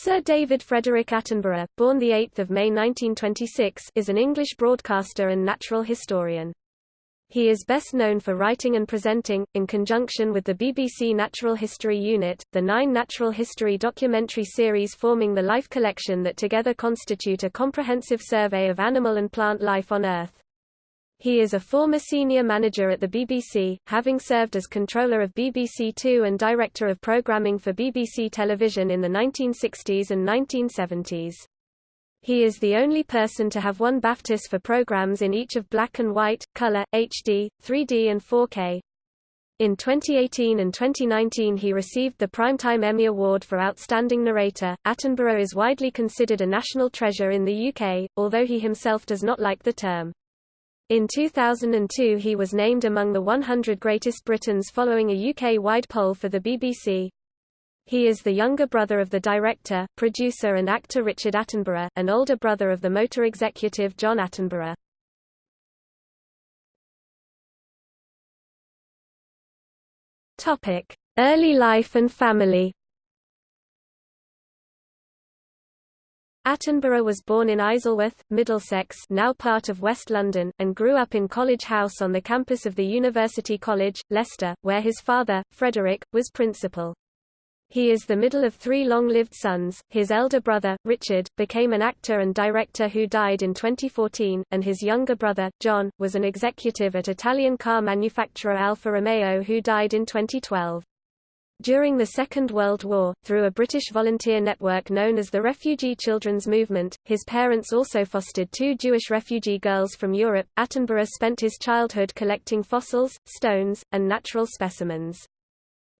Sir David Frederick Attenborough, born 8 May 1926 is an English broadcaster and natural historian. He is best known for writing and presenting, in conjunction with the BBC Natural History Unit, the nine natural history documentary series forming the Life collection that together constitute a comprehensive survey of animal and plant life on Earth. He is a former senior manager at the BBC, having served as controller of BBC Two and director of programming for BBC Television in the 1960s and 1970s. He is the only person to have won BAFTAs for programs in each of black and white, color, HD, 3D and 4K. In 2018 and 2019 he received the Primetime Emmy Award for Outstanding Narrator. Attenborough is widely considered a national treasure in the UK, although he himself does not like the term. In 2002 he was named among the 100 Greatest Britons following a UK-wide poll for the BBC. He is the younger brother of the director, producer and actor Richard Attenborough, and older brother of the motor executive John Attenborough. Early life and family Attenborough was born in Isleworth, Middlesex now part of West London, and grew up in College House on the campus of the University College, Leicester, where his father, Frederick, was principal. He is the middle of three long-lived sons. His elder brother, Richard, became an actor and director who died in 2014, and his younger brother, John, was an executive at Italian car manufacturer Alfa Romeo who died in 2012. During the Second World War, through a British volunteer network known as the Refugee Children's Movement, his parents also fostered two Jewish refugee girls from Europe. Attenborough spent his childhood collecting fossils, stones, and natural specimens.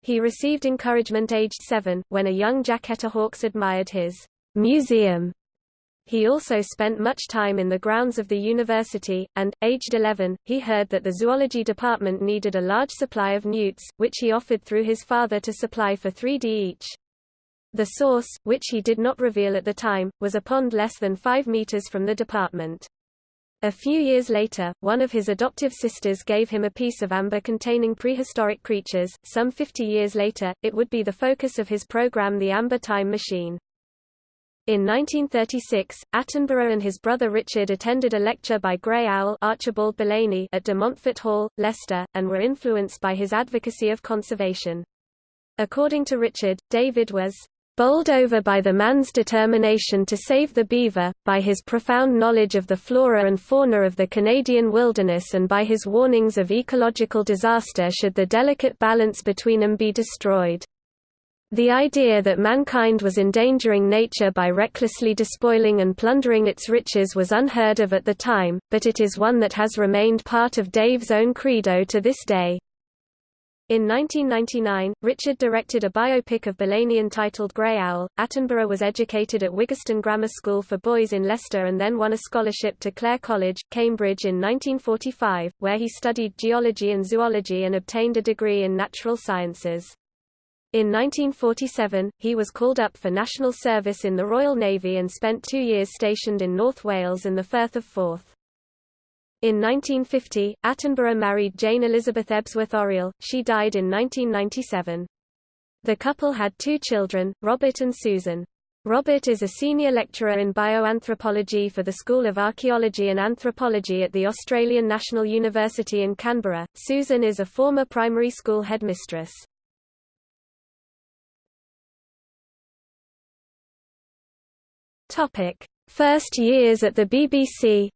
He received encouragement aged seven, when a young Jacquetta Hawkes admired his museum he also spent much time in the grounds of the university, and, aged 11, he heard that the zoology department needed a large supply of newts, which he offered through his father to supply for 3d each. The source, which he did not reveal at the time, was a pond less than 5 meters from the department. A few years later, one of his adoptive sisters gave him a piece of amber containing prehistoric creatures. Some 50 years later, it would be the focus of his program The Amber Time Machine. In 1936, Attenborough and his brother Richard attended a lecture by Grey Owl Archibald Belaney at de Montfort Hall, Leicester, and were influenced by his advocacy of conservation. According to Richard, David was bowled over by the man's determination to save the beaver, by his profound knowledge of the flora and fauna of the Canadian wilderness and by his warnings of ecological disaster should the delicate balance between them be destroyed. The idea that mankind was endangering nature by recklessly despoiling and plundering its riches was unheard of at the time, but it is one that has remained part of Dave's own credo to this day. In 1999, Richard directed a biopic of Belaney entitled Grey Owl. Attenborough was educated at Wyggeston Grammar School for Boys in Leicester and then won a scholarship to Clare College, Cambridge in 1945, where he studied geology and zoology and obtained a degree in natural sciences. In 1947, he was called up for national service in the Royal Navy and spent two years stationed in North Wales and the Firth of Forth. In 1950, Attenborough married Jane Elizabeth Ebsworth Oriel, she died in 1997. The couple had two children, Robert and Susan. Robert is a senior lecturer in bioanthropology for the School of Archaeology and Anthropology at the Australian National University in Canberra. Susan is a former primary school headmistress. Topic: First years at the BBC.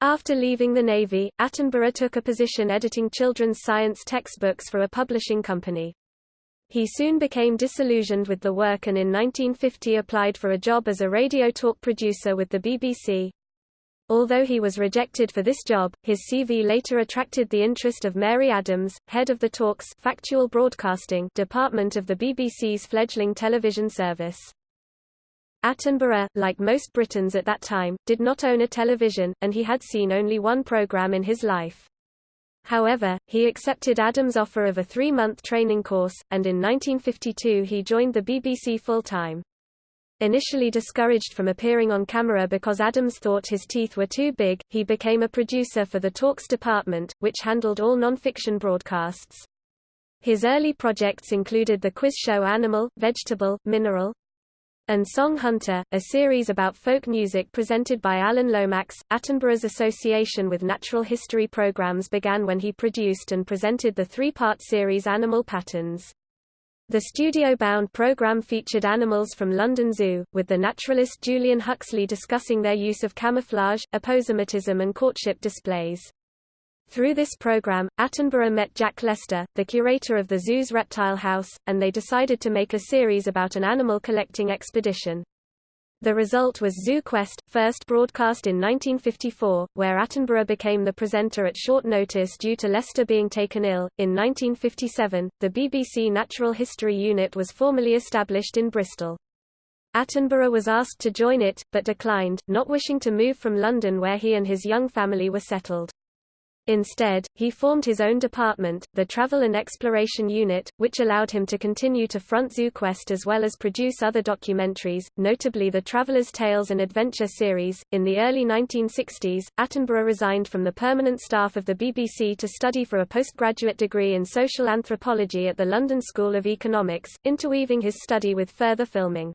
After leaving the Navy, Attenborough took a position editing children's science textbooks for a publishing company. He soon became disillusioned with the work and in 1950 applied for a job as a radio talk producer with the BBC. Although he was rejected for this job, his CV later attracted the interest of Mary Adams, head of the Talks factual broadcasting department of the BBC's fledgling television service. Attenborough, like most Britons at that time, did not own a television, and he had seen only one programme in his life. However, he accepted Adams' offer of a three-month training course, and in 1952 he joined the BBC full-time. Initially discouraged from appearing on camera because Adams thought his teeth were too big, he became a producer for the Talks department, which handled all non-fiction broadcasts. His early projects included the quiz show Animal, Vegetable, Mineral, and Song Hunter, a series about folk music presented by Alan Lomax. Attenborough's association with natural history programs began when he produced and presented the three-part series Animal Patterns. The studio-bound program featured animals from London Zoo, with the naturalist Julian Huxley discussing their use of camouflage, aposematism and courtship displays. Through this program, Attenborough met Jack Lester, the curator of the zoo's reptile house, and they decided to make a series about an animal collecting expedition. The result was Zoo Quest, first broadcast in 1954, where Attenborough became the presenter at short notice due to Lester being taken ill. In 1957, the BBC Natural History Unit was formally established in Bristol. Attenborough was asked to join it, but declined, not wishing to move from London where he and his young family were settled. Instead, he formed his own department, the Travel and Exploration Unit, which allowed him to continue to front ZooQuest as well as produce other documentaries, notably the Traveler's Tales and Adventure series. In the early 1960s, Attenborough resigned from the permanent staff of the BBC to study for a postgraduate degree in social anthropology at the London School of Economics, interweaving his study with further filming.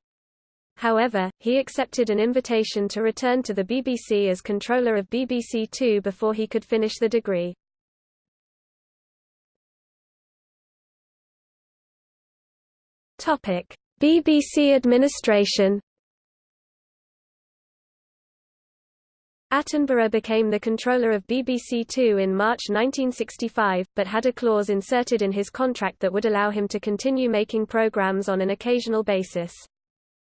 However, he accepted an invitation to return to the BBC as controller of BBC Two before he could finish the degree. Topic: BBC administration. Attenborough became the controller of BBC Two in March 1965, but had a clause inserted in his contract that would allow him to continue making programmes on an occasional basis.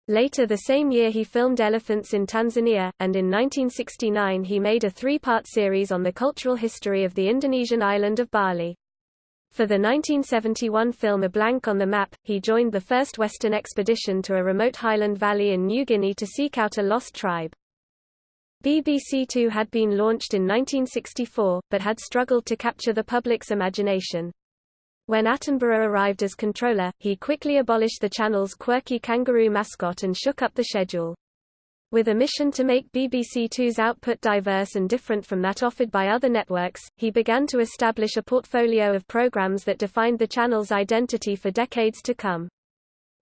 Later the same year he filmed Elephants in Tanzania, and in 1969 he made a three-part series on the cultural history of the Indonesian island of Bali. For the 1971 film A Blank on the Map, he joined the first Western expedition to a remote highland valley in New Guinea to seek out a lost tribe. BBC Two had been launched in 1964, but had struggled to capture the public's imagination. When Attenborough arrived as controller, he quickly abolished the channel's quirky kangaroo mascot and shook up the schedule. With a mission to make BBC Two's output diverse and different from that offered by other networks, he began to establish a portfolio of programs that defined the channel's identity for decades to come.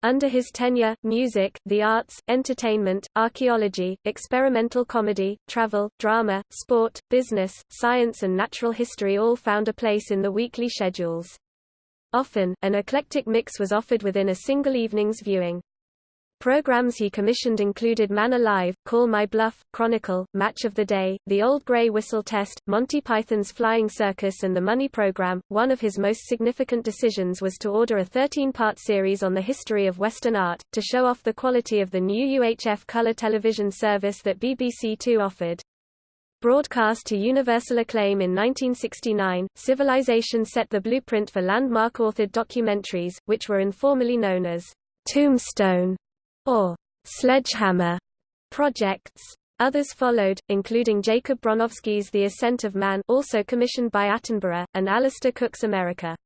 Under his tenure, music, the arts, entertainment, archaeology, experimental comedy, travel, drama, sport, business, science and natural history all found a place in the weekly schedules. Often, an eclectic mix was offered within a single evening's viewing. Programs he commissioned included Man Alive, Call My Bluff, Chronicle, Match of the Day, The Old Grey Whistle Test, Monty Python's Flying Circus and The Money Program. One of his most significant decisions was to order a 13-part series on the history of Western art, to show off the quality of the new UHF color television service that BBC Two offered. Broadcast to universal acclaim in 1969, Civilization set the blueprint for landmark-authored documentaries, which were informally known as Tombstone or Sledgehammer projects. Others followed, including Jacob Bronowski's The Ascent of Man also commissioned by Attenborough, and Alistair Cooke's America.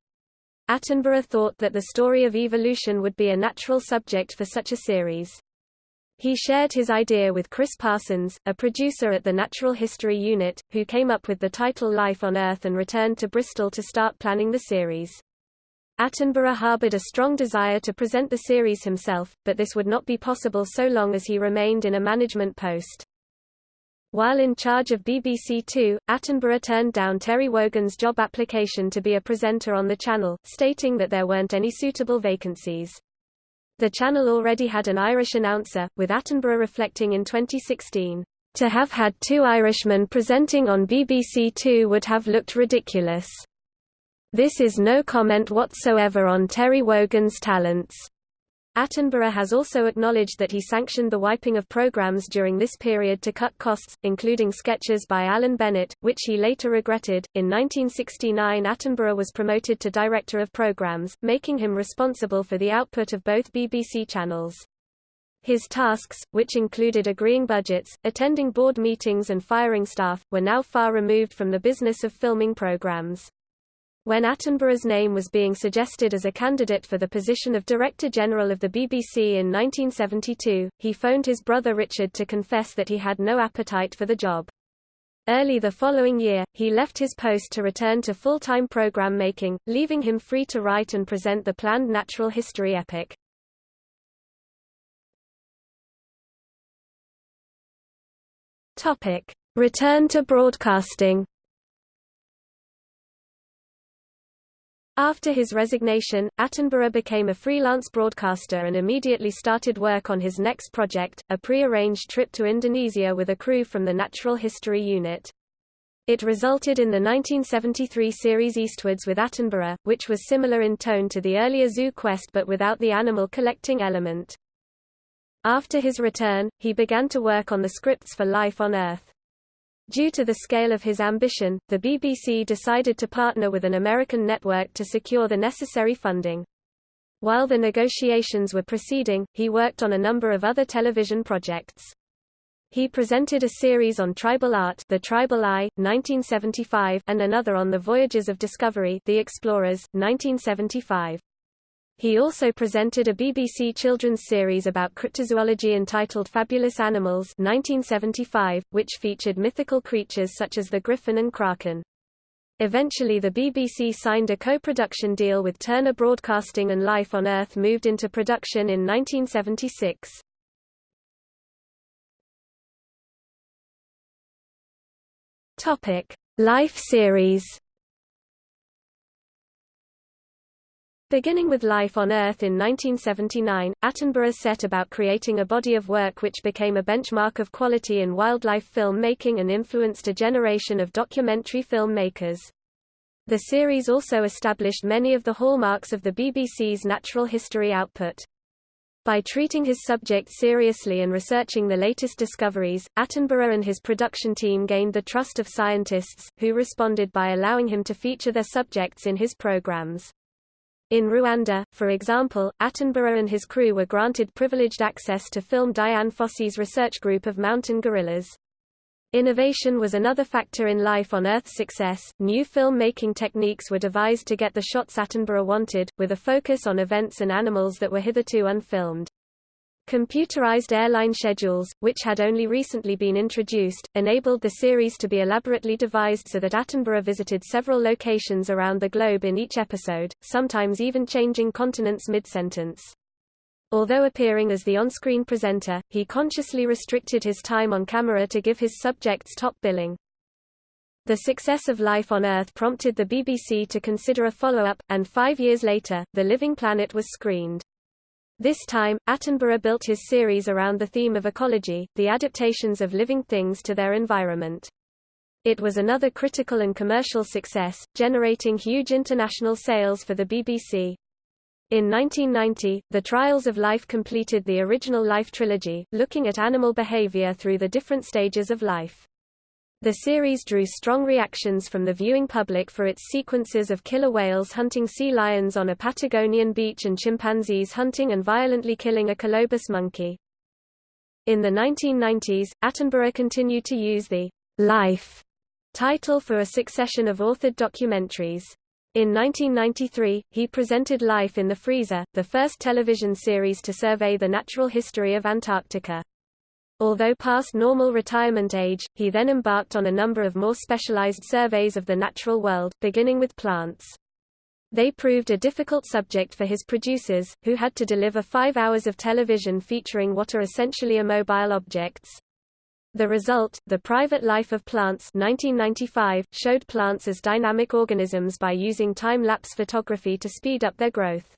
Attenborough thought that the story of evolution would be a natural subject for such a series. He shared his idea with Chris Parsons, a producer at the Natural History Unit, who came up with the title Life on Earth and returned to Bristol to start planning the series. Attenborough harbored a strong desire to present the series himself, but this would not be possible so long as he remained in a management post. While in charge of BBC Two, Attenborough turned down Terry Wogan's job application to be a presenter on the channel, stating that there weren't any suitable vacancies. The channel already had an Irish announcer, with Attenborough reflecting in 2016, "...to have had two Irishmen presenting on BBC Two would have looked ridiculous. This is no comment whatsoever on Terry Wogan's talents." Attenborough has also acknowledged that he sanctioned the wiping of programs during this period to cut costs, including sketches by Alan Bennett, which he later regretted. In 1969, Attenborough was promoted to Director of Programs, making him responsible for the output of both BBC channels. His tasks, which included agreeing budgets, attending board meetings and firing staff, were now far removed from the business of filming programs. When Attenborough's name was being suggested as a candidate for the position of Director General of the BBC in 1972, he phoned his brother Richard to confess that he had no appetite for the job. Early the following year, he left his post to return to full-time program making, leaving him free to write and present the planned natural history epic. Return to broadcasting. After his resignation, Attenborough became a freelance broadcaster and immediately started work on his next project, a pre-arranged trip to Indonesia with a crew from the Natural History Unit. It resulted in the 1973 series Eastwards with Attenborough, which was similar in tone to the earlier Zoo Quest but without the animal collecting element. After his return, he began to work on the scripts for Life on Earth. Due to the scale of his ambition, the BBC decided to partner with an American network to secure the necessary funding. While the negotiations were proceeding, he worked on a number of other television projects. He presented a series on tribal art The Tribal Eye, 1975 and another on the Voyages of Discovery The Explorers, 1975. He also presented a BBC children's series about cryptozoology entitled Fabulous Animals 1975, which featured mythical creatures such as the griffin and kraken. Eventually the BBC signed a co-production deal with Turner Broadcasting and Life on Earth moved into production in 1976. Topic: Life series Beginning with Life on Earth in 1979, Attenborough set about creating a body of work which became a benchmark of quality in wildlife film making and influenced a generation of documentary filmmakers. The series also established many of the hallmarks of the BBC's natural history output. By treating his subject seriously and researching the latest discoveries, Attenborough and his production team gained the trust of scientists, who responded by allowing him to feature their subjects in his programs. In Rwanda, for example, Attenborough and his crew were granted privileged access to film Dian Fossey's research group of mountain gorillas. Innovation was another factor in Life on Earth's success. New film-making techniques were devised to get the shots Attenborough wanted, with a focus on events and animals that were hitherto unfilmed. Computerized airline schedules, which had only recently been introduced, enabled the series to be elaborately devised so that Attenborough visited several locations around the globe in each episode, sometimes even changing continents mid-sentence. Although appearing as the on-screen presenter, he consciously restricted his time on camera to give his subjects top billing. The success of Life on Earth prompted the BBC to consider a follow-up, and five years later, The Living Planet was screened. This time, Attenborough built his series around the theme of ecology, the adaptations of living things to their environment. It was another critical and commercial success, generating huge international sales for the BBC. In 1990, The Trials of Life completed the original Life trilogy, looking at animal behavior through the different stages of life. The series drew strong reactions from the viewing public for its sequences of killer whales hunting sea lions on a Patagonian beach and chimpanzees hunting and violently killing a colobus monkey. In the 1990s, Attenborough continued to use the Life title for a succession of authored documentaries. In 1993, he presented Life in the Freezer, the first television series to survey the natural history of Antarctica. Although past normal retirement age, he then embarked on a number of more specialized surveys of the natural world, beginning with plants. They proved a difficult subject for his producers, who had to deliver five hours of television featuring what are essentially immobile objects. The result, The Private Life of Plants 1995, showed plants as dynamic organisms by using time-lapse photography to speed up their growth.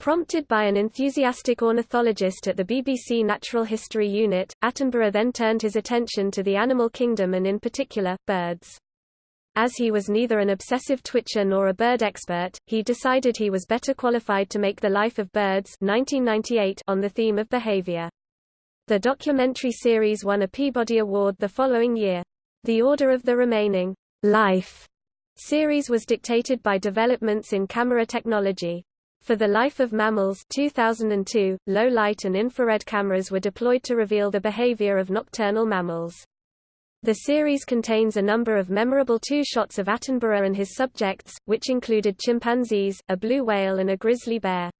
Prompted by an enthusiastic ornithologist at the BBC Natural History Unit, Attenborough then turned his attention to the animal kingdom and in particular, birds. As he was neither an obsessive twitcher nor a bird expert, he decided he was better qualified to make The Life of Birds 1998 on the theme of behavior. The documentary series won a Peabody Award the following year. The order of the remaining Life series was dictated by developments in camera technology. For the Life of Mammals 2002, low-light and infrared cameras were deployed to reveal the behavior of nocturnal mammals. The series contains a number of memorable two-shots of Attenborough and his subjects, which included chimpanzees, a blue whale and a grizzly bear.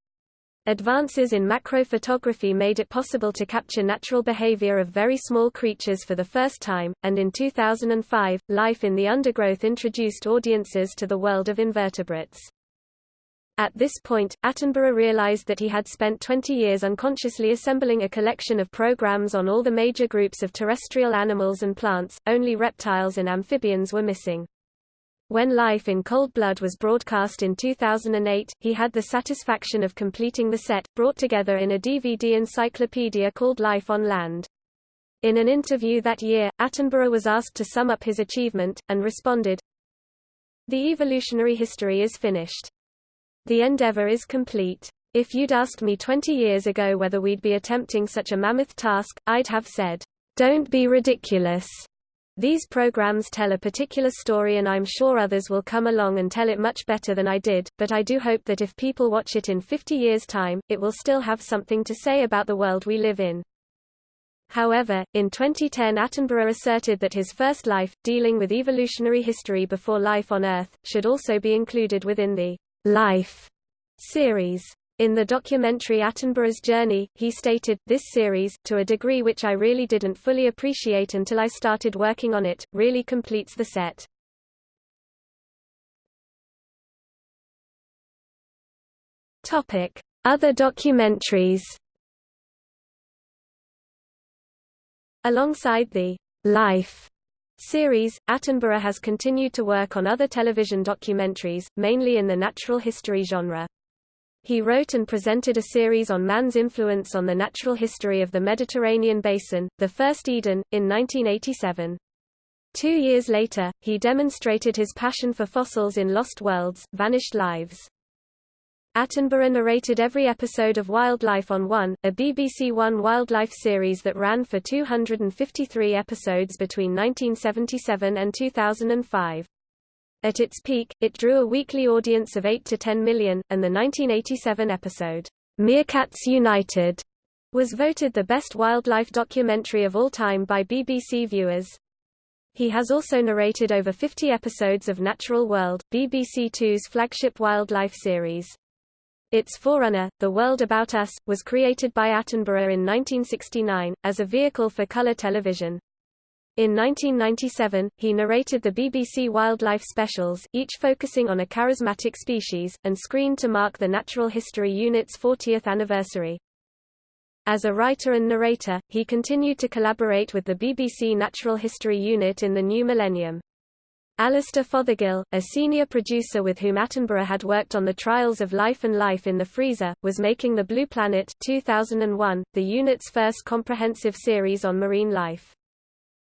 Advances in macrophotography made it possible to capture natural behavior of very small creatures for the first time, and in 2005, Life in the Undergrowth introduced audiences to the world of invertebrates. At this point, Attenborough realized that he had spent 20 years unconsciously assembling a collection of programs on all the major groups of terrestrial animals and plants, only reptiles and amphibians were missing. When Life in Cold Blood was broadcast in 2008, he had the satisfaction of completing the set, brought together in a DVD encyclopedia called Life on Land. In an interview that year, Attenborough was asked to sum up his achievement, and responded, The evolutionary history is finished. The endeavor is complete. If you'd asked me 20 years ago whether we'd be attempting such a mammoth task, I'd have said, Don't be ridiculous. These programs tell a particular story and I'm sure others will come along and tell it much better than I did, but I do hope that if people watch it in 50 years' time, it will still have something to say about the world we live in. However, in 2010 Attenborough asserted that his first life, dealing with evolutionary history before life on Earth, should also be included within the Life series. In the documentary Attenborough's Journey, he stated, this series, to a degree which I really didn't fully appreciate until I started working on it, really completes the set. Other documentaries Alongside the Life series, Attenborough has continued to work on other television documentaries, mainly in the natural history genre. He wrote and presented a series on man's influence on the natural history of the Mediterranean basin, The First Eden, in 1987. Two years later, he demonstrated his passion for fossils in Lost Worlds, Vanished Lives. Attenborough narrated every episode of Wildlife on One, a BBC One wildlife series that ran for 253 episodes between 1977 and 2005. At its peak, it drew a weekly audience of 8 to 10 million, and the 1987 episode, Meerkats United, was voted the best wildlife documentary of all time by BBC viewers. He has also narrated over 50 episodes of Natural World, BBC Two's flagship wildlife series. Its forerunner, The World About Us, was created by Attenborough in 1969, as a vehicle for colour television. In 1997, he narrated the BBC Wildlife Specials, each focusing on a charismatic species, and screened to mark the Natural History Unit's 40th anniversary. As a writer and narrator, he continued to collaborate with the BBC Natural History Unit in the new millennium. Alastair Fothergill, a senior producer with whom Attenborough had worked on the trials of life and life in the freezer, was making The Blue Planet 2001, the unit's first comprehensive series on marine life.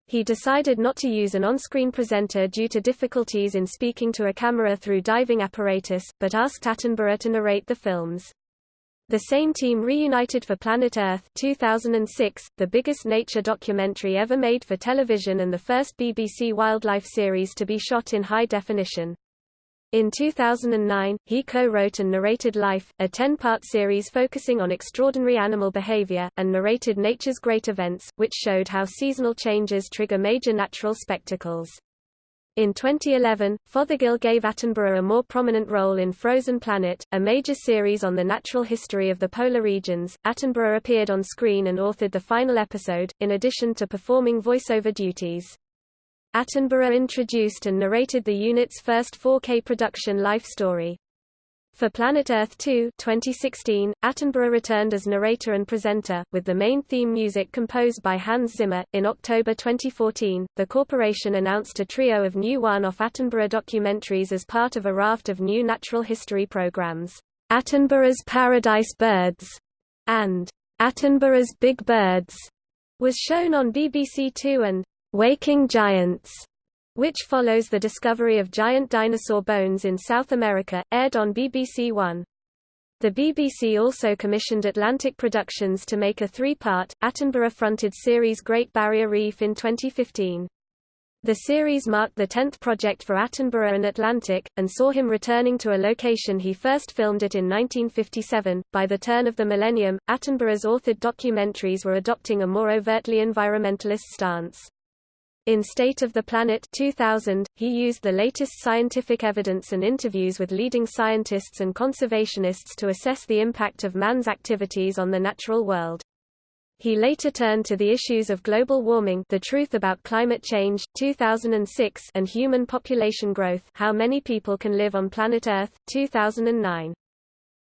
He decided not to use an on-screen presenter due to difficulties in speaking to a camera through diving apparatus, but asked Attenborough to narrate the films. The same team reunited for Planet Earth 2006, the biggest nature documentary ever made for television and the first BBC wildlife series to be shot in high definition. In 2009, he co-wrote and narrated Life, a 10-part series focusing on extraordinary animal behavior, and narrated Nature's Great Events, which showed how seasonal changes trigger major natural spectacles. In 2011, Fothergill gave Attenborough a more prominent role in Frozen Planet, a major series on the natural history of the polar regions. Attenborough appeared on screen and authored the final episode, in addition to performing voiceover duties. Attenborough introduced and narrated the unit's first 4K production Life Story. For Planet Earth 2 2016, Attenborough returned as narrator and presenter, with the main theme music composed by Hans Zimmer. In October 2014, the corporation announced a trio of new one-off Attenborough documentaries as part of a raft of new natural history programs. Attenborough's Paradise Birds and Attenborough's Big Birds was shown on BBC Two and Waking Giants, which follows the discovery of giant dinosaur bones in South America, aired on BBC One. The BBC also commissioned Atlantic Productions to make a three-part, Attenborough-fronted series Great Barrier Reef in 2015. The series marked the tenth project for Attenborough and Atlantic, and saw him returning to a location he first filmed it in 1957. By the turn of the millennium, Attenborough's authored documentaries were adopting a more overtly environmentalist stance. In State of the Planet 2000, he used the latest scientific evidence and interviews with leading scientists and conservationists to assess the impact of man's activities on the natural world. He later turned to the issues of global warming The Truth About Climate Change, 2006 and Human Population Growth How Many People Can Live on Planet Earth, 2009.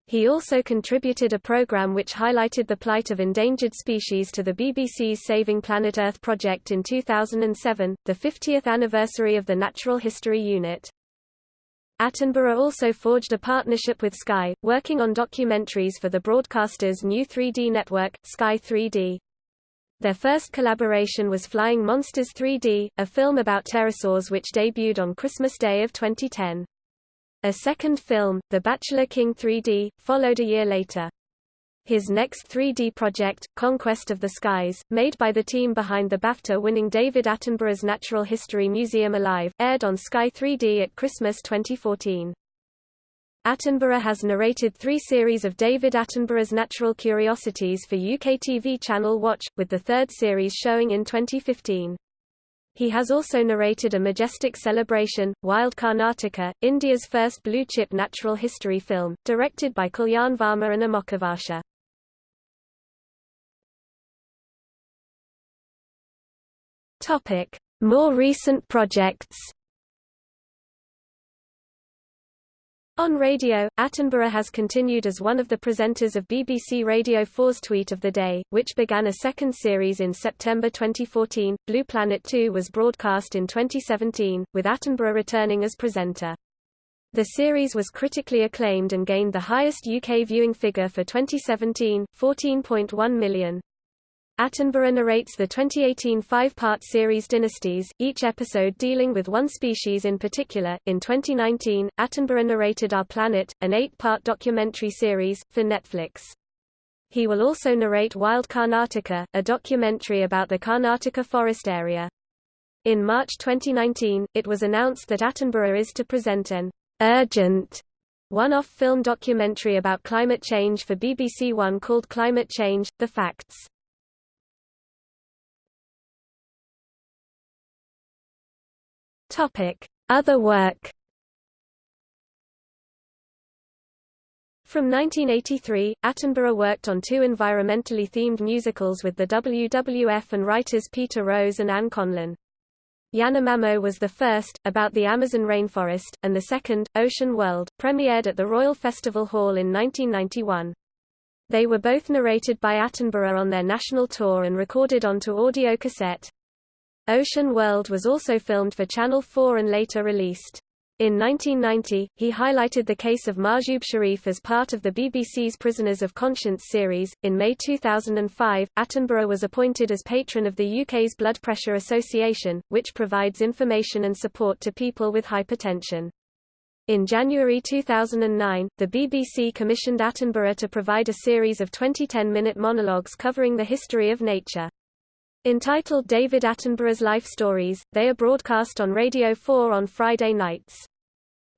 He also contributed a program which highlighted the plight of endangered species to the BBC's Saving Planet Earth project in 2007, the 50th anniversary of the Natural History Unit. Attenborough also forged a partnership with Sky, working on documentaries for the broadcaster's new 3D network, Sky 3D. Their first collaboration was Flying Monsters 3D, a film about pterosaurs which debuted on Christmas Day of 2010. A second film, The Bachelor King 3D, followed a year later. His next 3D project, Conquest of the Skies, made by the team behind the BAFTA-winning David Attenborough's Natural History Museum Alive, aired on Sky 3D at Christmas 2014. Attenborough has narrated three series of David Attenborough's Natural Curiosities for UK TV channel Watch, with the third series showing in 2015. He has also narrated A Majestic Celebration, Wild Karnataka, India's first blue-chip natural history film, directed by Kalyan Varma and Amoghavarsha. Topic: More recent projects On radio, Attenborough has continued as one of the presenters of BBC Radio 4's Tweet of the Day, which began a second series in September 2014. Blue Planet 2 was broadcast in 2017, with Attenborough returning as presenter. The series was critically acclaimed and gained the highest UK viewing figure for 2017, 14.1 million. Attenborough narrates the 2018 five-part series Dynasties, each episode dealing with one species in particular. In 2019, Attenborough narrated Our Planet, an eight-part documentary series, for Netflix. He will also narrate Wild Karnataka, a documentary about the Karnataka forest area. In March 2019, it was announced that Attenborough is to present an urgent one-off film documentary about climate change for BBC One called Climate Change, The Facts. Topic: Other work. From 1983, Attenborough worked on two environmentally themed musicals with the WWF and writers Peter Rose and Anne Conlon. Yanomamo was the first, about the Amazon rainforest, and the second, Ocean World, premiered at the Royal Festival Hall in 1991. They were both narrated by Attenborough on their national tour and recorded onto audio cassette. Ocean World was also filmed for Channel 4 and later released. In 1990, he highlighted the case of Mahjoub Sharif as part of the BBC's Prisoners of Conscience series. In May 2005, Attenborough was appointed as patron of the UK's Blood Pressure Association, which provides information and support to people with hypertension. In January 2009, the BBC commissioned Attenborough to provide a series of 20 10-minute monologues covering the history of nature. Entitled David Attenborough's Life Stories, they are broadcast on Radio 4 on Friday nights.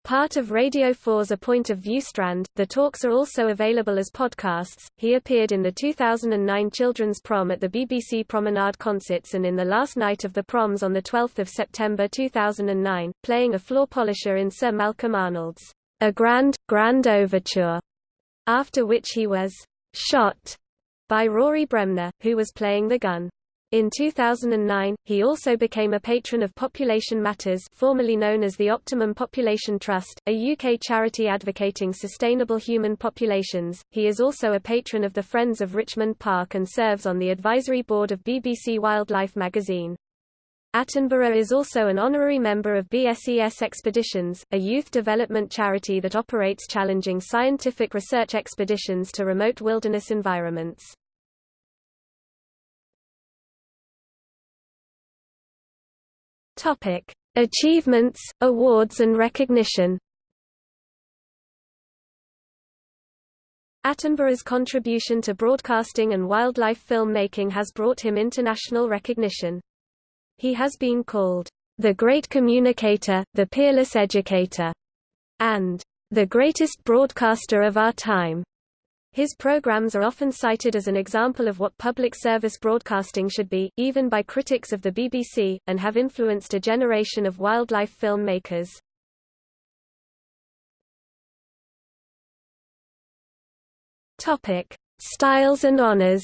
Part of Radio 4's A Point of View strand, the talks are also available as podcasts. He appeared in the 2009 Children's Prom at the BBC Promenade Concerts and in the last night of the proms on 12 September 2009, playing a floor polisher in Sir Malcolm Arnold's A Grand, Grand Overture, after which he was shot by Rory Bremner, who was playing the gun. In 2009, he also became a patron of Population Matters formerly known as the Optimum Population Trust, a UK charity advocating sustainable human populations. He is also a patron of the Friends of Richmond Park and serves on the advisory board of BBC Wildlife magazine. Attenborough is also an honorary member of BSES Expeditions, a youth development charity that operates challenging scientific research expeditions to remote wilderness environments. Topic: Achievements, awards and recognition. Attenborough's contribution to broadcasting and wildlife filmmaking has brought him international recognition. He has been called the great communicator, the peerless educator, and the greatest broadcaster of our time. His programs are often cited as an example of what public service broadcasting should be, even by critics of the BBC, and have influenced a generation of wildlife filmmakers. Topic: Styles and honors.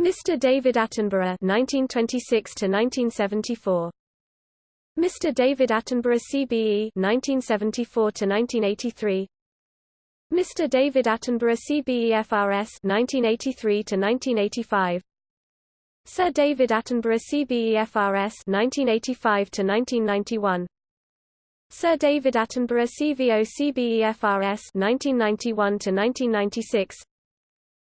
Mr. David Attenborough 1926 to 1974 Mr. David Attenborough CBE 1974 to 1983 Mr. David Attenborough CBE FRS 1983 to 1985 Sir David Attenborough CBE FRS 1985 to 1991 Sir David Attenborough CVO CBEFRS 1991 to 1996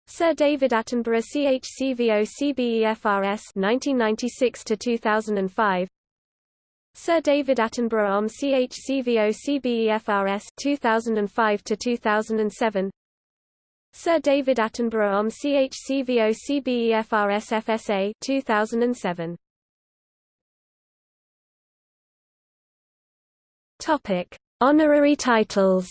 Sir David Attenborough CHCVO CBEFRS 1996 to 2005 Sir David Attenborough OM CHCVO CBEFRS 2005 to 2007 Sir David Attenborough OM CHCVO CBEFRS FSA 2007 Topic: Honorary titles.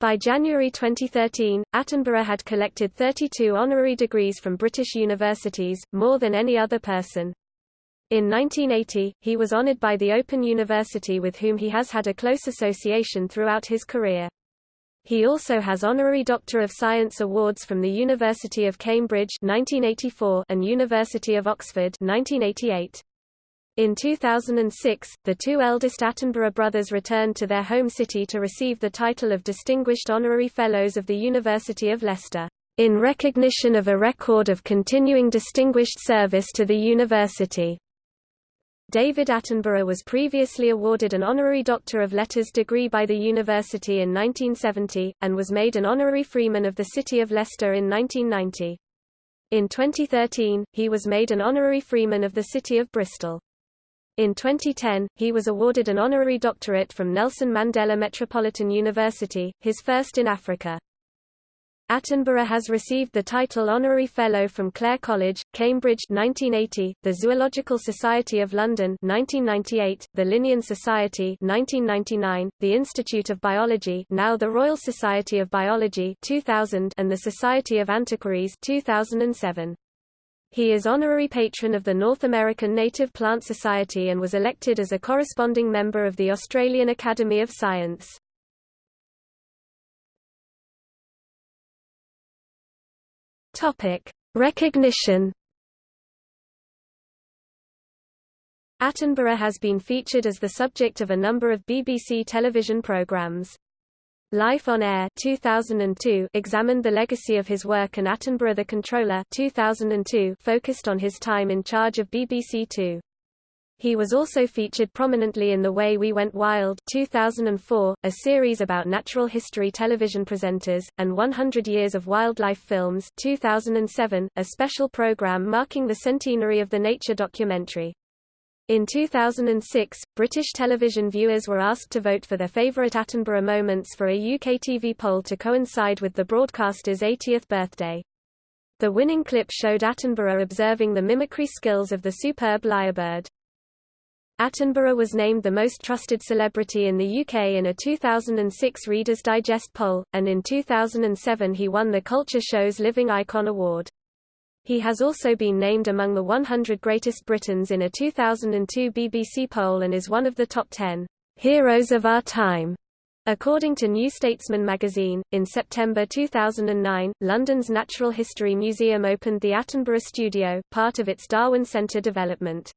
By January 2013, Attenborough had collected 32 honorary degrees from British universities, more than any other person. In 1980, he was honoured by the Open University with whom he has had a close association throughout his career. He also has honorary Doctor of Science awards from the University of Cambridge 1984 and University of Oxford 1988. In 2006, the two eldest Attenborough brothers returned to their home city to receive the title of Distinguished Honorary Fellows of the University of Leicester, in recognition of a record of continuing distinguished service to the university. David Attenborough was previously awarded an Honorary Doctor of Letters degree by the university in 1970, and was made an Honorary Freeman of the City of Leicester in 1990. In 2013, he was made an Honorary Freeman of the City of Bristol. In 2010, he was awarded an honorary doctorate from Nelson Mandela Metropolitan University, his first in Africa. Attenborough has received the title Honorary Fellow from Clare College, Cambridge 1980, the Zoological Society of London 1998, the Linnean Society 1999, the Institute of Biology now the Royal Society of Biology 2000 and the Society of Antiquaries 2007. He is honorary patron of the North American Native Plant Society and was elected as a corresponding member of the Australian Academy of Science. Topic: Recognition. Attenborough has been featured as the subject of a number of BBC television programmes. Life on Air 2002 examined the legacy of his work and Attenborough the Controller 2002 focused on his time in charge of BBC Two. He was also featured prominently in The Way We Went Wild 2004, a series about natural history television presenters, and 100 Years of Wildlife Films 2007, a special program marking the centenary of the nature documentary. In 2006, British television viewers were asked to vote for their favourite Attenborough moments for a UK TV poll to coincide with the broadcaster's 80th birthday. The winning clip showed Attenborough observing the mimicry skills of the superb lyrebird. Attenborough was named the most trusted celebrity in the UK in a 2006 Reader's Digest poll, and in 2007 he won the Culture Show's Living Icon Award. He has also been named among the 100 Greatest Britons in a 2002 BBC poll and is one of the top 10 heroes of our time. According to New Statesman magazine, in September 2009, London's Natural History Museum opened the Attenborough Studio, part of its Darwin Centre development.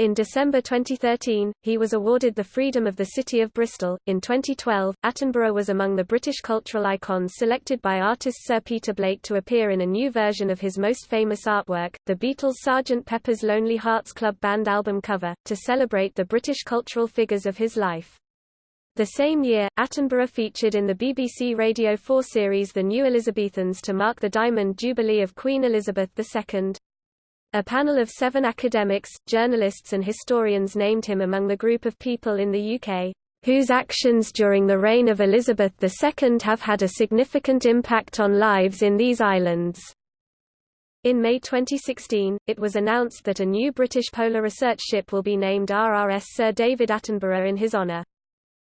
In December 2013, he was awarded the Freedom of the City of Bristol. In 2012, Attenborough was among the British cultural icons selected by artist Sir Peter Blake to appear in a new version of his most famous artwork, the Beatles' Sgt. Pepper's Lonely Hearts Club Band album cover, to celebrate the British cultural figures of his life. The same year, Attenborough featured in the BBC Radio 4 series The New Elizabethans to mark the Diamond Jubilee of Queen Elizabeth II. A panel of seven academics, journalists and historians named him among the group of people in the UK, "...whose actions during the reign of Elizabeth II have had a significant impact on lives in these islands." In May 2016, it was announced that a new British polar research ship will be named RRS Sir David Attenborough in his honour.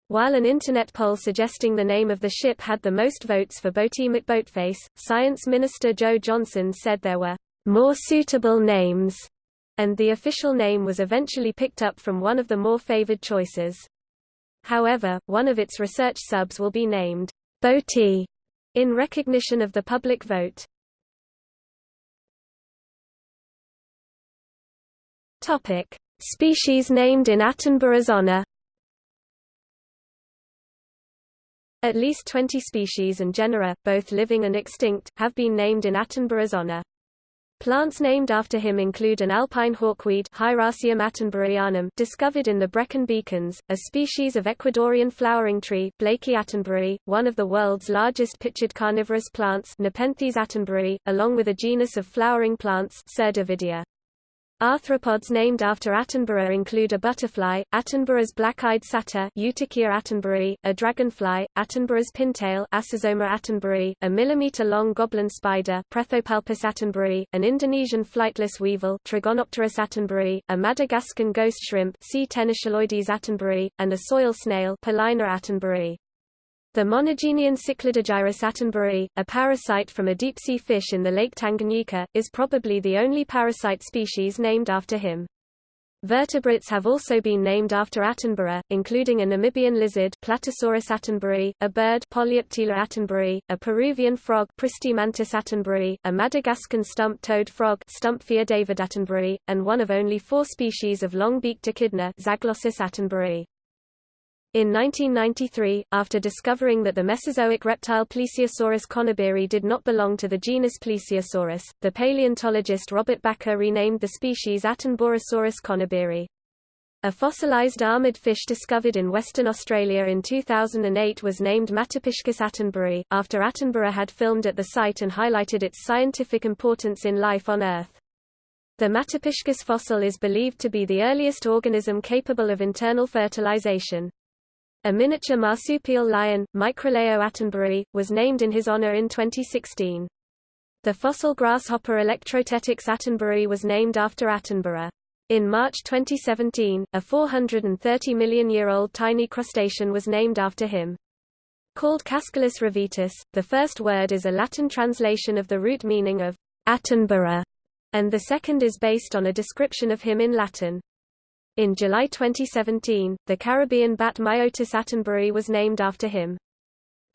While an internet poll suggesting the name of the ship had the most votes for Boaty McBoatface, Science Minister Jo Johnson said there were more suitable names, and the official name was eventually picked up from one of the more favoured choices. However, one of its research subs will be named Boaty in recognition of the public vote. Topic: Species named in Attenborough's honor. At least 20 species and genera, both living and extinct, have been named in Attenborough's honor. Plants named after him include an alpine hawkweed discovered in the Brecon Beacons, a species of Ecuadorian flowering tree Blakea attenboroughi, one of the world's largest pitchid carnivorous plants Nepenthes attenboroughi, along with a genus of flowering plants. Arthropods named after Attenborough include a butterfly, Attenborough's black-eyed satyr Euptychia attenboroughi, a dragonfly, Attenborough's pintail Acisoma attenboroughi, a millimeter-long goblin spider Prethopalpus attenboroughi, an Indonesian flightless weevil Trigonopterus attenboroughi, a Madagascan ghost shrimp C. Attenboroughi, and a soil snail Palaina attenboroughi. The monogenean Cichlidogyrus attenboroughi, a parasite from a deep-sea fish in the Lake Tanganyika, is probably the only parasite species named after him. Vertebrates have also been named after Attenborough, including a Namibian lizard Platysaurus attenboroughi, a bird Polioptila attenboroughi, a Peruvian frog Pristimantis attenboroughi, a Madagascan stump-toed frog Stumpfia david attenboroughi, and one of only four species of long-beaked echidna Zaglossus attenboroughi. In 1993, after discovering that the Mesozoic reptile Plesiosaurus conybeari did not belong to the genus Plesiosaurus, the paleontologist Robert Bakker renamed the species Attenborosaurus conybeari. A fossilized armored fish discovered in Western Australia in 2008 was named Materpiscis attenboroughi, after Attenborough had filmed at the site and highlighted its scientific importance in life on Earth. The Materpiscis fossil is believed to be the earliest organism capable of internal fertilization. A miniature marsupial lion, Microleo attenboroughi, was named in his honor in 2016. The fossil grasshopper Electrotettix attenboroughi was named after Attenborough. In March 2017, a 430 million-year-old tiny crustacean was named after him. Called Cascolus ravitis, the first word is a Latin translation of the root meaning of Attenborough, and the second is based on a description of him in Latin. In July 2017, the Caribbean bat Myotis attenboroughi was named after him.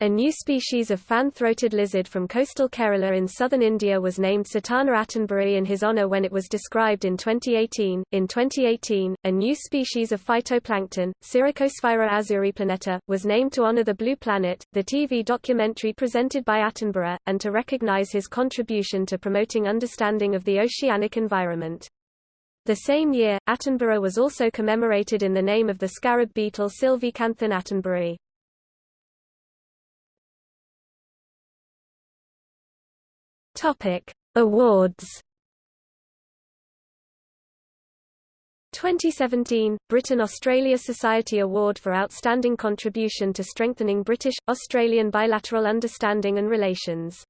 A new species of fan-throated lizard from coastal Kerala in southern India was named Sitana attenboroughi in his honor when it was described in 2018. In 2018, a new species of phytoplankton, Syracosphaera azureaplaneta, was named to honor the blue planet, the TV documentary presented by Attenborough, and to recognize his contribution to promoting understanding of the oceanic environment. The same year, Attenborough was also commemorated in the name of the scarab beetle Sylvicanthon attenboroughi. Topic: Awards. 2017 Britain-Australia Society Award for Outstanding Contribution to Strengthening British-Australian Bilateral Understanding and Relations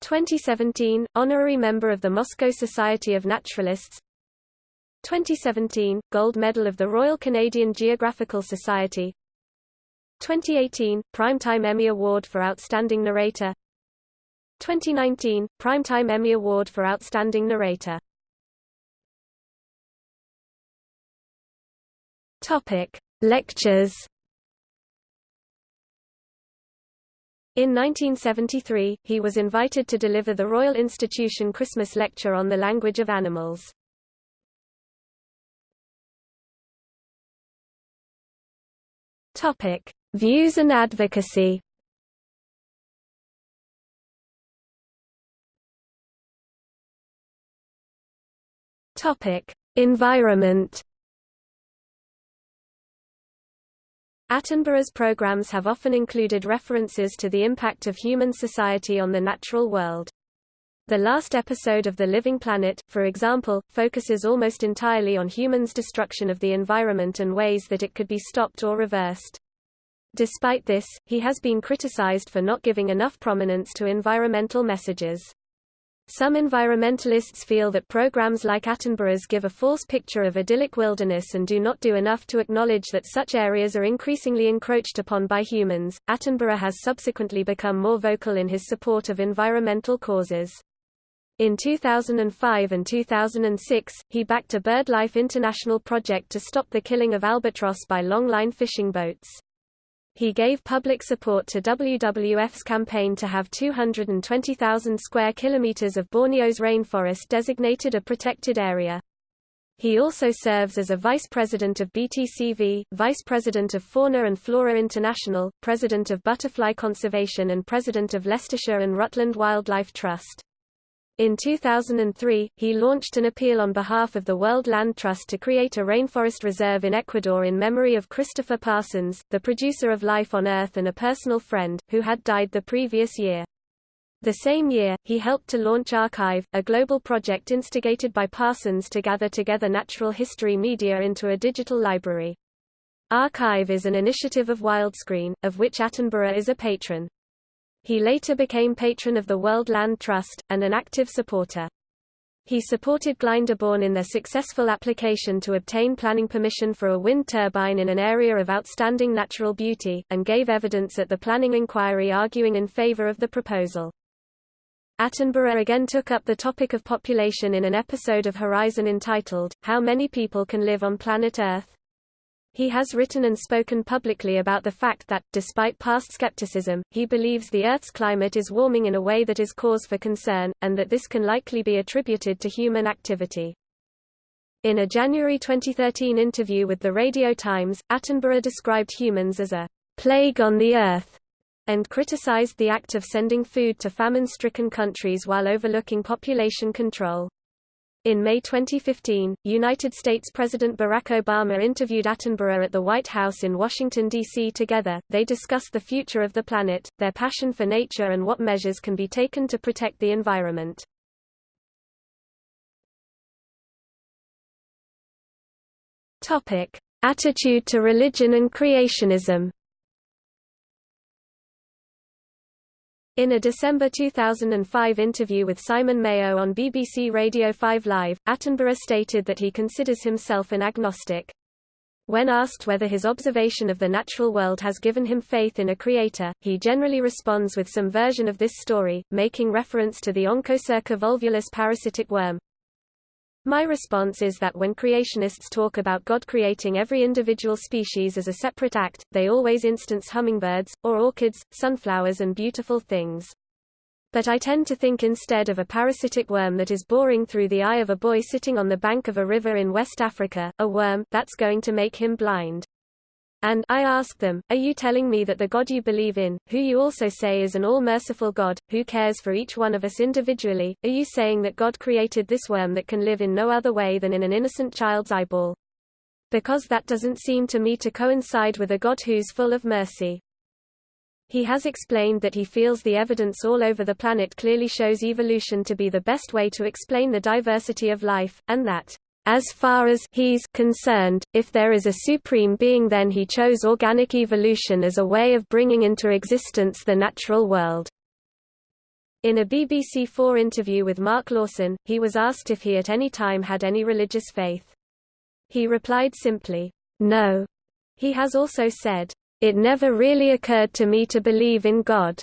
2017 Honorary Member of the Moscow Society of Naturalists. 2017 Gold Medal of the Royal Canadian Geographical Society. 2018 Primetime Emmy Award for Outstanding Narrator. 2019 Primetime Emmy Award for Outstanding Narrator. Topic Lectures In 1973, he was invited to deliver the Royal Institution Christmas Lecture on the Language of Animals. Topic: Views and advocacy. Topic: Environment. Attenborough's programs have often included references to the impact of human society on the natural world. The last episode of The Living Planet, for example, focuses almost entirely on humans' destruction of the environment and ways that it could be stopped or reversed. Despite this, he has been criticized for not giving enough prominence to environmental messages. Some environmentalists feel that programs like Attenborough's give a false picture of idyllic wilderness and do not do enough to acknowledge that such areas are increasingly encroached upon by humans. Attenborough has subsequently become more vocal in his support of environmental causes. In 2005 and 2006, he backed a BirdLife International project to stop the killing of albatross by longline fishing boats. He gave public support to WWF's campaign to have 220,000 square kilometers of Borneo's rainforest designated a protected area. He also serves as a vice president of BTCV, vice president of Fauna and Flora International, president of Butterfly Conservation and president of Leicestershire and Rutland Wildlife Trust. In 2003, he launched an appeal on behalf of the World Land Trust to create a rainforest reserve in Ecuador in memory of Christopher Parsons, the producer of Life on Earth and a personal friend, who had died the previous year. The same year, he helped to launch ARKive, a global project instigated by Parsons to gather together natural history media into a digital library. ARKive is an initiative of Wildscreen, of which Attenborough is a patron. He later became patron of the World Land Trust, and an active supporter. He supported Glyndebourne in their successful application to obtain planning permission for a wind turbine in an area of outstanding natural beauty, and gave evidence at the planning inquiry arguing in favor of the proposal. Attenborough again took up the topic of population in an episode of Horizon entitled, How Many People Can Live on Planet Earth? He has written and spoken publicly about the fact that, despite past skepticism, he believes the Earth's climate is warming in a way that is cause for concern, and that this can likely be attributed to human activity. In a January 2013 interview with the Radio Times, Attenborough described humans as a plague on the Earth, and criticized the act of sending food to famine-stricken countries while overlooking population control. In May 2015, United States President Barack Obama interviewed Attenborough at the White House in Washington, D.C. Together, they discussed the future of the planet, their passion for nature and what measures can be taken to protect the environment. Topic. Attitude to religion and creationism In a December 2005 interview with Simon Mayo on BBC Radio 5 Live, Attenborough stated that he considers himself an agnostic. When asked whether his observation of the natural world has given him faith in a creator, he generally responds with some version of this story, making reference to the Onchocerca volvulus parasitic worm, my response is that when creationists talk about God creating every individual species as a separate act, they always instance hummingbirds, or orchids, sunflowers and beautiful things. But I tend to think instead of a parasitic worm that is boring through the eye of a boy sitting on the bank of a river in West Africa, a worm that's going to make him blind. And I ask them, are you telling me that the God you believe in, who you also say is an all-merciful God, who cares for each one of us individually, are you saying that God created this worm that can live in no other way than in an innocent child's eyeball? Because that doesn't seem to me to coincide with a God who's full of mercy. He has explained that he feels the evidence all over the planet clearly shows evolution to be the best way to explain the diversity of life, and that as far as he's concerned, if there is a supreme being then he chose organic evolution as a way of bringing into existence the natural world. In a BBC 4 interview with Mark Lawson, he was asked if he at any time had any religious faith. He replied simply, no. He has also said, it never really occurred to me to believe in God.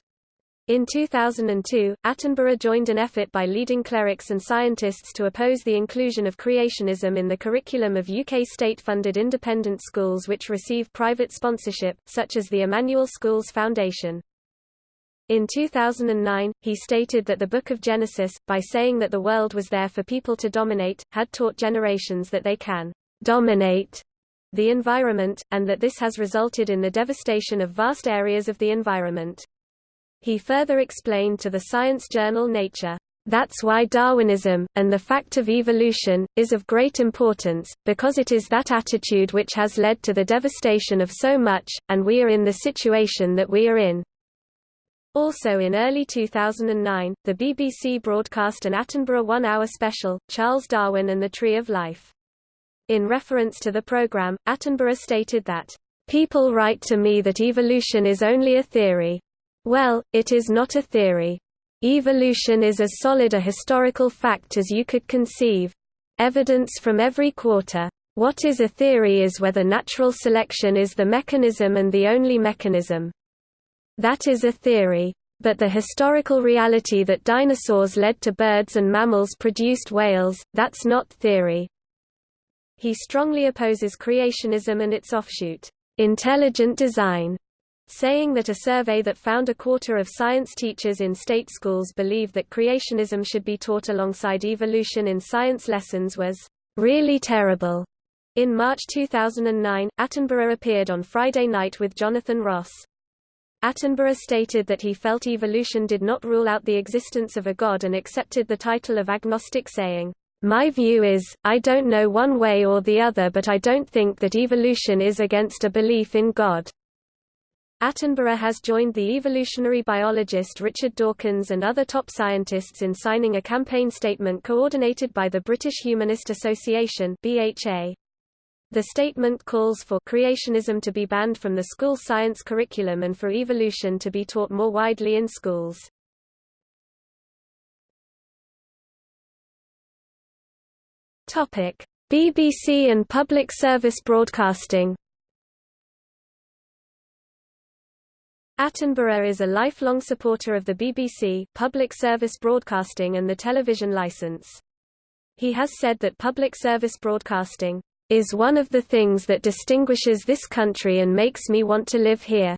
In 2002, Attenborough joined an effort by leading clerics and scientists to oppose the inclusion of creationism in the curriculum of UK state-funded independent schools which receive private sponsorship, such as the Emmanuel Schools Foundation. In 2009, he stated that the Book of Genesis, by saying that the world was there for people to dominate, had taught generations that they can dominate the environment, and that this has resulted in the devastation of vast areas of the environment. He further explained to the science journal Nature, that's why Darwinism, and the fact of evolution, is of great importance, because it is that attitude which has led to the devastation of so much, and we are in the situation that we are in. Also in early 2009, the BBC broadcast an Attenborough one-hour special, Charles Darwin and the Tree of Life. In reference to the programme, Attenborough stated that, "...people write to me that evolution is only a theory. Well, it is not a theory. Evolution is as solid a historical fact as you could conceive. Evidence from every quarter. What is a theory is whether natural selection is the mechanism and the only mechanism. That is a theory. But the historical reality that dinosaurs led to birds and mammals produced whales, that's not theory. He strongly opposes creationism and its offshoot, intelligent design, saying that a survey that found a quarter of science teachers in state schools believe that creationism should be taught alongside evolution in science lessons was really terrible. In March 2009, Attenborough appeared on Friday Night with Jonathan Ross. Attenborough stated that he felt evolution did not rule out the existence of a god and accepted the title of agnostic saying, "My view is, I don't know one way or the other but I don't think that evolution is against a belief in God." Attenborough has joined the evolutionary biologist Richard Dawkins and other top scientists in signing a campaign statement coordinated by the British Humanist Association BHA. The statement calls for creationism to be banned from the school science curriculum and for evolution to be taught more widely in schools. Topic: BBC and public service broadcasting. Attenborough is a lifelong supporter of the BBC, public service broadcasting and the television licence. He has said that public service broadcasting is one of the things that distinguishes this country and makes me want to live here,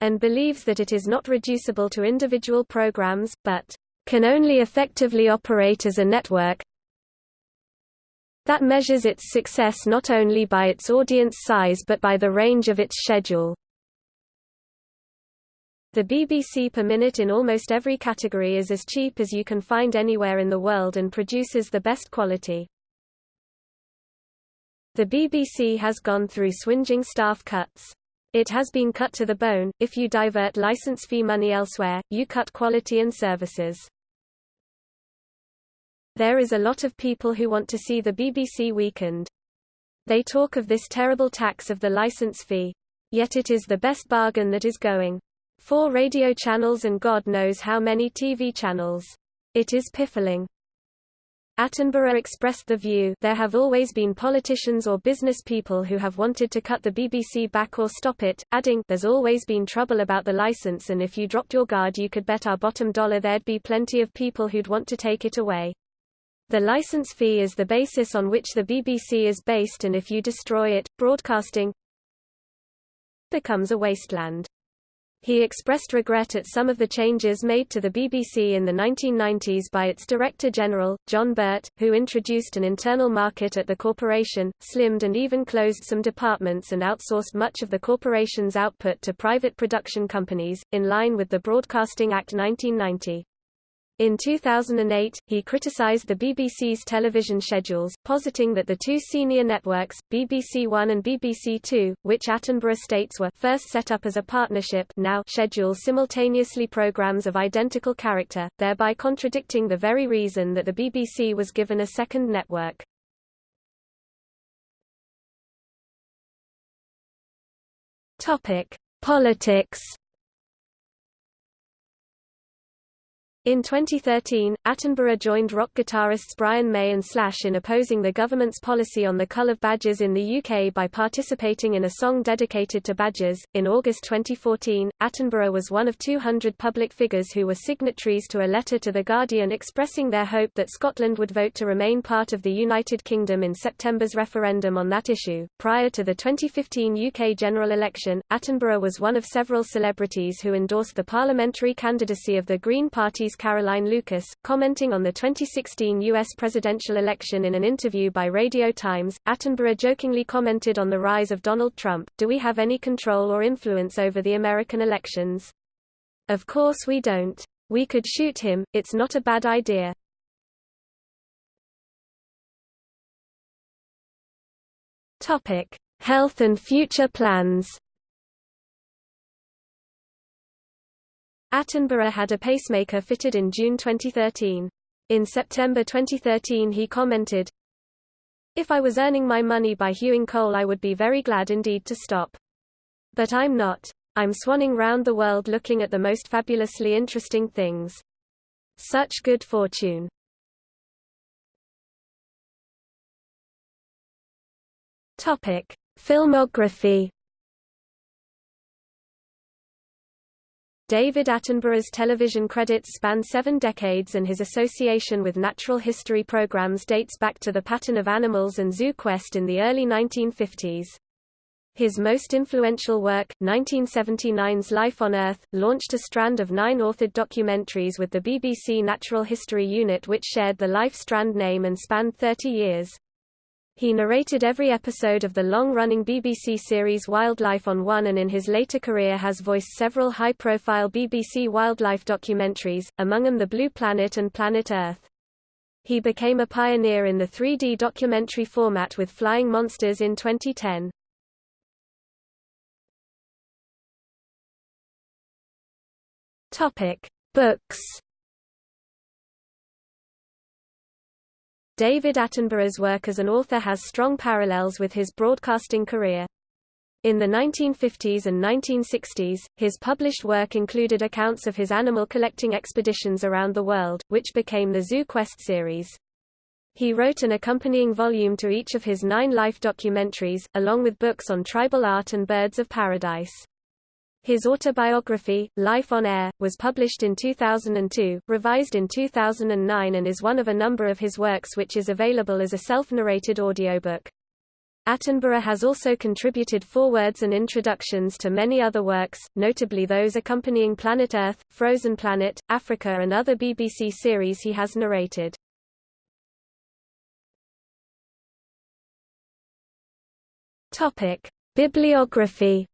and believes that it is not reducible to individual programs, but can only effectively operate as a network that measures its success not only by its audience size but by the range of its schedule. The BBC per minute in almost every category is as cheap as you can find anywhere in the world and produces the best quality. The BBC has gone through swinging staff cuts. It has been cut to the bone, if you divert license fee money elsewhere, you cut quality and services. There is a lot of people who want to see the BBC weakened. They talk of this terrible tax of the license fee. Yet it is the best bargain that is going. Four radio channels and God knows how many TV channels. It is piffling. Attenborough expressed the view there have always been politicians or business people who have wanted to cut the BBC back or stop it, adding, there's always been trouble about the license and if you dropped your guard you could bet our bottom dollar there'd be plenty of people who'd want to take it away. The license fee is the basis on which the BBC is based and if you destroy it, broadcasting becomes a wasteland. He expressed regret at some of the changes made to the BBC in the 1990s by its Director General, John Birt, who introduced an internal market at the corporation, slimmed and even closed some departments and outsourced much of the corporation's output to private production companies, in line with the Broadcasting Act 1990. In 2008, he criticized the BBC's television schedules, positing that the two senior networks, BBC One and BBC Two, which Attenborough states were first set up as a partnership now schedule simultaneously programs of identical character, thereby contradicting the very reason that the BBC was given a second network. Politics In 2013, Attenborough joined rock guitarists Brian May and Slash in opposing the government's policy on the cull of badgers in the UK by participating in a song dedicated to badgers. In August 2014, Attenborough was one of 200 public figures who were signatories to a letter to The Guardian expressing their hope that Scotland would vote to remain part of the United Kingdom in September's referendum on that issue. Prior to the 2015 UK general election, Attenborough was one of several celebrities who endorsed the parliamentary candidacy of the Green Party's Caroline Lucas, commenting on the 2016 U.S. presidential election in an interview by Radio Times, Attenborough jokingly commented on the rise of Donald Trump, do we have any control or influence over the American elections? Of course we don't. We could shoot him, it's not a bad idea. Topic: Health and future plans. Attenborough had a pacemaker fitted in June 2013. In September 2013 he commented, If I was earning my money by hewing coal I would be very glad indeed to stop. But I'm not. I'm swanning round the world looking at the most fabulously interesting things. Such good fortune. Topic: Filmography. David Attenborough's television credits span seven decades and his association with natural history programs dates back to The Pattern of Animals and Zoo Quest in the early 1950s. His most influential work, 1979's Life on Earth, launched a strand of nine authored documentaries with the BBC Natural History Unit which shared the Life Strand name and spanned 30 years. He narrated every episode of the long-running BBC series Wildlife on One and in his later career has voiced several high-profile BBC wildlife documentaries, among them The Blue Planet and Planet Earth. He became a pioneer in the 3D documentary format with Flying Monsters in 2010. Topic: Books David Attenborough's work as an author has strong parallels with his broadcasting career. In the 1950s and 1960s, his published work included accounts of his animal collecting expeditions around the world, which became the Zoo Quest series. He wrote an accompanying volume to each of his nine life documentaries, along with books on tribal art and birds of paradise. His autobiography, Life on Air, was published in 2002, revised in 2009 and is one of a number of his works which is available as a self-narrated audiobook. Attenborough has also contributed forewords and introductions to many other works, notably those accompanying Planet Earth, Frozen Planet, Africa and other BBC series he has narrated. Bibliography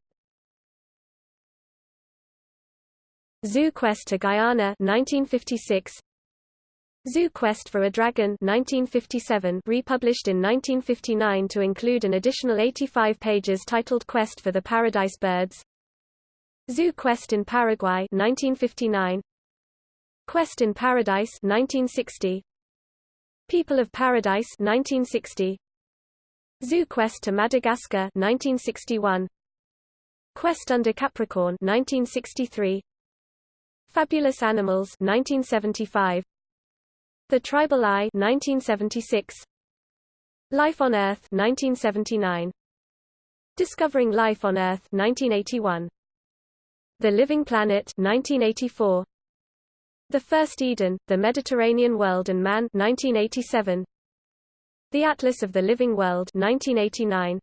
Zoo Quest to Guyana 1956 Zoo Quest for a Dragon 1957 republished in 1959 to include an additional 85 pages titled Quest for the Paradise Birds. Zoo Quest in Paraguay 1959 Quest in Paradise 1960 People of Paradise 1960 Zoo Quest to Madagascar 1961 Quest under Capricorn 1963 Fabulous Animals 1975 The Tribal Eye 1976 Life on Earth 1979 Discovering Life on Earth 1981 The Living Planet 1984 The First Eden, The Mediterranean World and Man 1987 The Atlas of the Living World 1989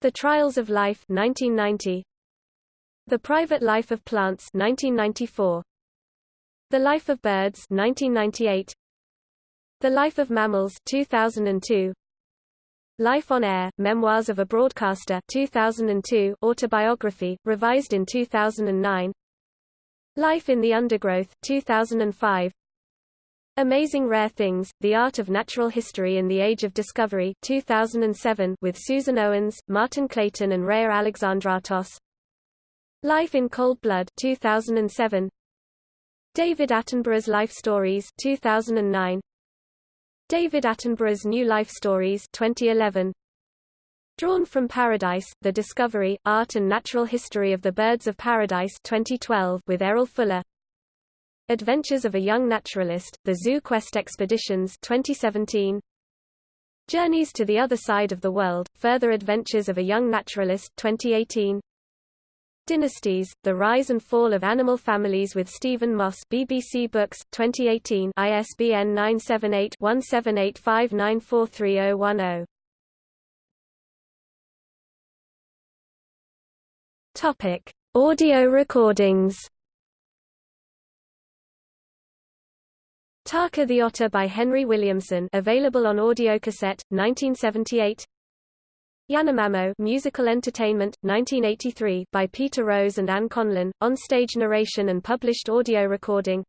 The Trials of Life 1990 the Private Life of Plants 1994. The Life of Birds 1998. The Life of Mammals 2002. Life on Air, Memoirs of a Broadcaster 2002 autobiography, revised in 2009 Life in the Undergrowth 2005 Amazing Rare Things, The Art of Natural History in the Age of Discovery 2007 with Susan Owens, Martin Clayton and Rhea Alexandratos Life in Cold Blood 2007 David Attenborough's Life Stories 2009 David Attenborough's New Life Stories 2011 Drawn from Paradise, The Discovery, Art and Natural History of the Birds of Paradise 2012 with Errol Fuller. Adventures of a Young Naturalist, The Zoo Quest Expeditions 2017 Journeys to the Other Side of the World, Further Adventures of a Young Naturalist 2018 Dynasties: The Rise and Fall of Animal Families with Stephen Moss BBC Books 2018 ISBN 978-1785943010 Topic: Audio recordings. Tarka the Otter by Henry Williamson available on audiocassette 1978 Yanomamo Musical Entertainment, 1983 by Peter Rose and Ann Conlon, on-stage narration and published audio recording.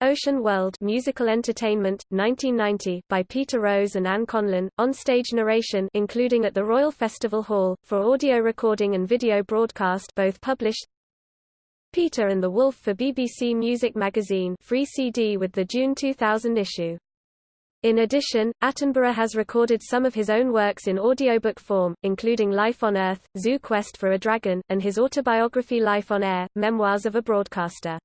Ocean World Musical Entertainment, 1990 by Peter Rose and Ann Conlon, on-stage narration including at the Royal Festival Hall, for audio recording and video broadcast both published. Peter and the Wolf for BBC Music Magazine free CD with the June 2000 issue In addition, Attenborough has recorded some of his own works in audiobook form, including Life on Earth, Zoo Quest for a Dragon, and his autobiography Life on Air, Memoirs of a Broadcaster.